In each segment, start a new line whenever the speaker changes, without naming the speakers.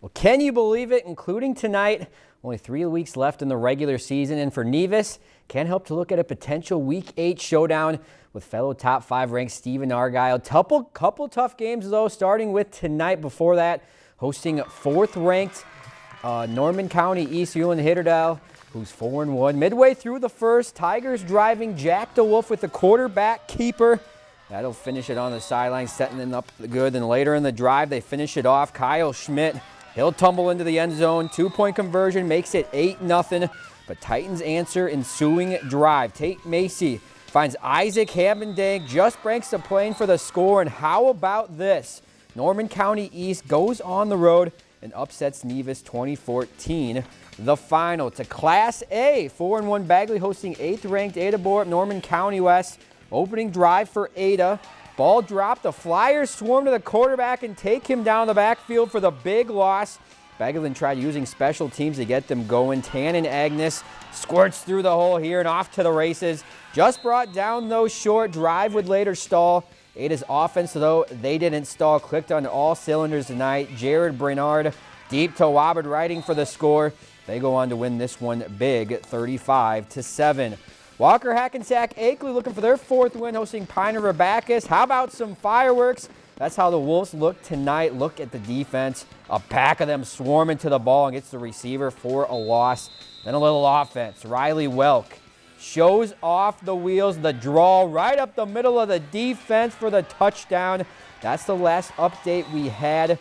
Well, can you believe it? Including tonight, only three weeks left in the regular season. And for Nevis, can help to look at a potential Week 8 showdown with fellow top five ranked Stephen Argyle. Couple, couple tough games, though, starting with tonight. Before that, hosting fourth ranked uh, Norman County East Ulen Hitterdale, who's 4 and 1. Midway through the first, Tigers driving Jack DeWolf with the quarterback keeper. That'll finish it on the sideline, setting them up good. Then later in the drive, they finish it off. Kyle Schmidt He'll tumble into the end zone. Two-point conversion makes it 8-0. But Titans answer ensuing drive. Tate Macy finds Isaac Havendank, just breaks the plane for the score. And how about this? Norman County East goes on the road and upsets Nevis 2014. The final to Class A. 4-1 Bagley hosting 8th-ranked Ada Borup Norman County West. Opening drive for Ada. Ball dropped. The Flyers swarm to the quarterback and take him down the backfield for the big loss. Bagelin tried using special teams to get them going. Tannen Agnes squirts through the hole here and off to the races. Just brought down those short. Drive would later stall. Ada's offense, though, they didn't stall. Clicked on all cylinders tonight. Jared Bernard deep to Wobbard writing for the score. They go on to win this one big, 35 to 7. Walker Hackensack Akeley looking for their fourth win, hosting Pine River. How about some fireworks? That's how the Wolves look tonight. Look at the defense. A pack of them swarming to the ball and gets the receiver for a loss. Then a little offense. Riley Welk shows off the wheels, the draw right up the middle of the defense for the touchdown. That's the last update we had.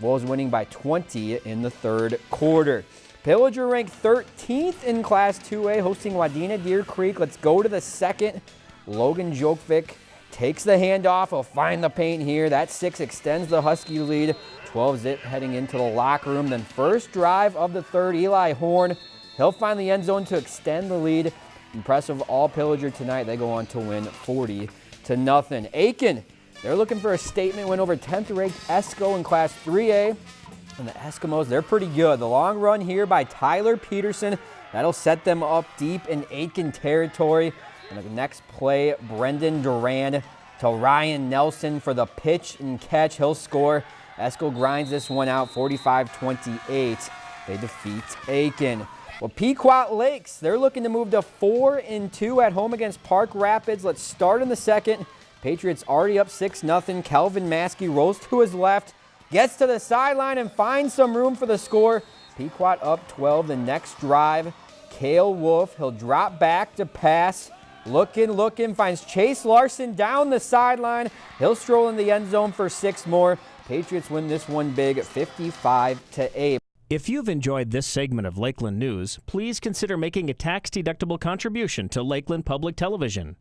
Wolves winning by 20 in the third quarter. Pillager ranked 13th in Class 2A, hosting Wadena Deer Creek. Let's go to the second. Logan Jokovic takes the handoff. He'll find the paint here. That six extends the Husky lead. 12 zip heading into the locker room. Then first drive of the third, Eli Horn. He'll find the end zone to extend the lead. Impressive all Pillager tonight. They go on to win 40 to nothing. Aitkin, they're looking for a statement win over 10th ranked Esko in Class 3A. And the Eskomos, they're pretty good. The long run here by Tyler Peterson. That'll set them up deep in Aitkin territory. And the next play, Brendan Duran to Ryan Nelson for the pitch and catch. He'll score. Esko grinds this one out 45-28. They defeat Aitkin. Well, Pequot Lakes, they're looking to move to 4 and 2 at home against Park Rapids. Let's start in the second. Patriots already up 6-0. Kelvin Maskey rolls to his left. Gets to the sideline and finds some room for the score. Pequot up 12 the next drive. Kale Wolf, he'll drop back to pass. Looking, looking, finds Chase Larson down the sideline. He'll stroll in the end zone for six more. Patriots win this one big, 55 to 8.
If you've enjoyed this segment of Lakeland News, please consider making a tax-deductible contribution to Lakeland Public Television.